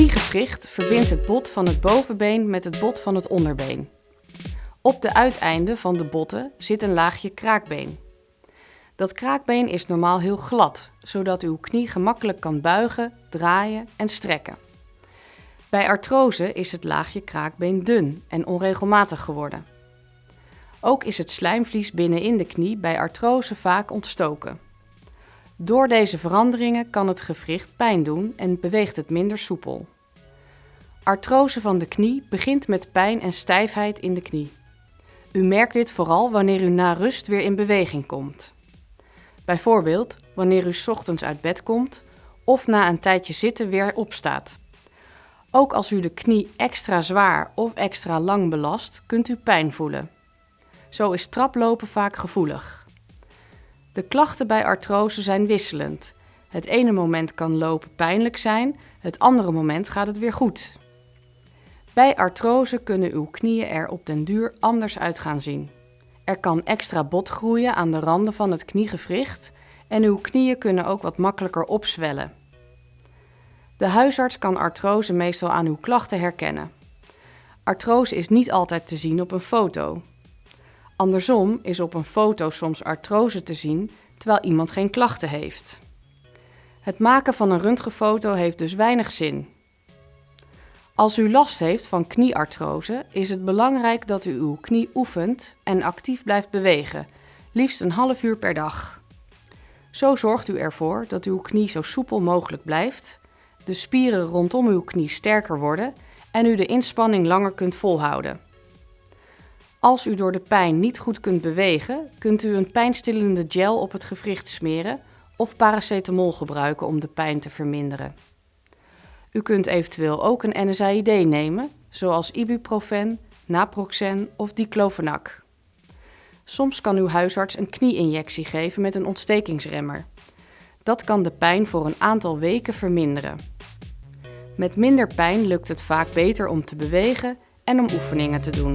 kniegewricht verbindt het bot van het bovenbeen met het bot van het onderbeen. Op de uiteinden van de botten zit een laagje kraakbeen. Dat kraakbeen is normaal heel glad, zodat uw knie gemakkelijk kan buigen, draaien en strekken. Bij artrose is het laagje kraakbeen dun en onregelmatig geworden. Ook is het slijmvlies binnenin de knie bij artrose vaak ontstoken. Door deze veranderingen kan het gewricht pijn doen en beweegt het minder soepel. Artrose van de knie begint met pijn en stijfheid in de knie. U merkt dit vooral wanneer u na rust weer in beweging komt. Bijvoorbeeld wanneer u ochtends uit bed komt of na een tijdje zitten weer opstaat. Ook als u de knie extra zwaar of extra lang belast, kunt u pijn voelen. Zo is traplopen vaak gevoelig. De klachten bij artrose zijn wisselend. Het ene moment kan lopen pijnlijk zijn, het andere moment gaat het weer goed. Bij artrose kunnen uw knieën er op den duur anders uit gaan zien. Er kan extra bot groeien aan de randen van het kniegewricht en uw knieën kunnen ook wat makkelijker opzwellen. De huisarts kan artrose meestal aan uw klachten herkennen. Artrose is niet altijd te zien op een foto. Andersom is op een foto soms artrose te zien terwijl iemand geen klachten heeft. Het maken van een röntgenfoto heeft dus weinig zin. Als u last heeft van knieartrose, is het belangrijk dat u uw knie oefent en actief blijft bewegen, liefst een half uur per dag. Zo zorgt u ervoor dat uw knie zo soepel mogelijk blijft, de spieren rondom uw knie sterker worden en u de inspanning langer kunt volhouden. Als u door de pijn niet goed kunt bewegen, kunt u een pijnstillende gel op het gewricht smeren of paracetamol gebruiken om de pijn te verminderen. U kunt eventueel ook een NSAID nemen, zoals ibuprofen, naproxen of diclofenac. Soms kan uw huisarts een knieinjectie geven met een ontstekingsremmer. Dat kan de pijn voor een aantal weken verminderen. Met minder pijn lukt het vaak beter om te bewegen en om oefeningen te doen.